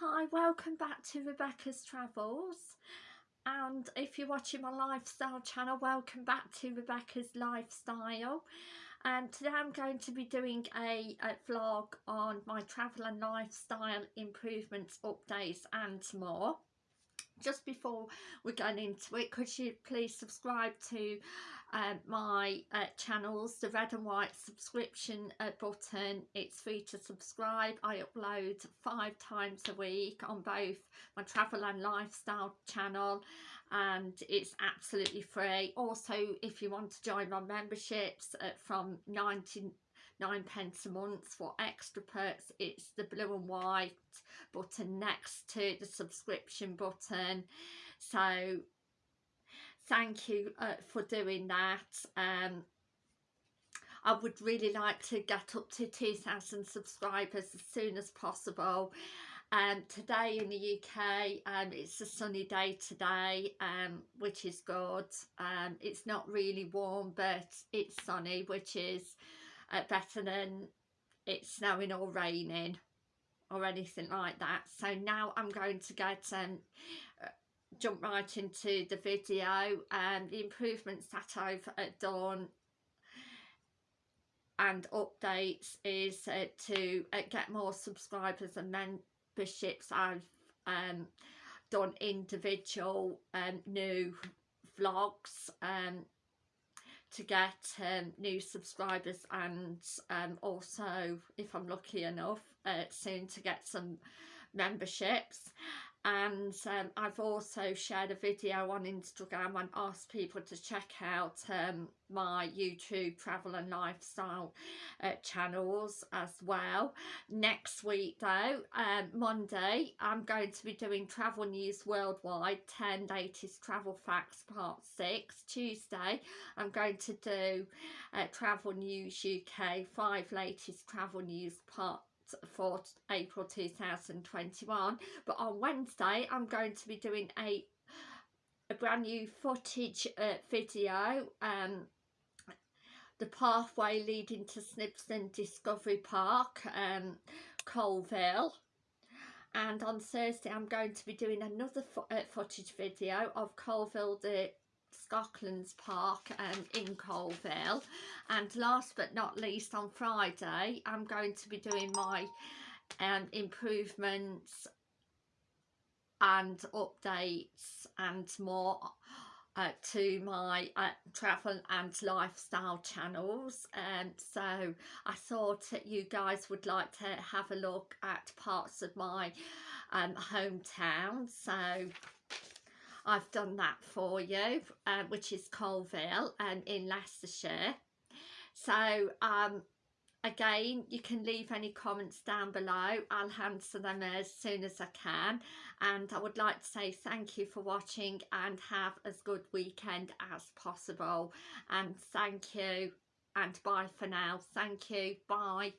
Hi, welcome back to Rebecca's Travels. And if you're watching my lifestyle channel welcome back to Rebecca's Lifestyle. And today I'm going to be doing a, a vlog on my travel and lifestyle improvements updates and more just before we get into it could you please subscribe to uh, my uh, channels the red and white subscription uh, button? It's free to subscribe. I upload five times a week on both my travel and lifestyle channel and it's absolutely free. Also if you want to join my memberships uh, from 90 nine pence a month for extra perks it's the blue and white button next to the subscription button so thank you uh, for doing that um I would really like to get up to 2,000 subscribers as soon as possible. Um, today in the UK, um, it's a sunny day today, um, which is good. Um, it's not really warm, but it's sunny, which is better than it snowing or raining or anything like that. So now I'm going to get um, uh, jump right into the video and the improvements that I've uh, done and updates is uh, to uh, get more subscribers and memberships. I've um, done individual um, new vlogs um, to get um, new subscribers and um, also if I'm lucky enough uh, soon to get some memberships and um, I've also shared a video on Instagram and asked people to check out um, my YouTube travel and lifestyle uh, channels as well. Next week though, um, Monday, I'm going to be doing Travel News Worldwide 10 Latest Travel Facts Part 6. Tuesday, I'm going to do uh, Travel News UK 5 Latest Travel News Part for April 2021 but on Wednesday I'm going to be doing a a brand new footage uh, video um the pathway leading to Snibston Discovery Park um Coalville. And on Thursday I'm going to be doing another fo uh, footage video of Coalville the Scotland's Park um, in Coalville. And last but not least on Friday I'm going to be doing my um, improvements and updates and more uh, to my uh, travel and lifestyle channels. And um, so I thought that you guys would like to have a look at parts of my um, hometown. So I've done that for you, uh, which is Coalville um, in Leicestershire. So um, again, you can leave any comments down below. I'll answer them as soon as I can. And I would like to say thank you for watching and have as good weekend as possible. And thank you and bye for now. Thank you. Bye.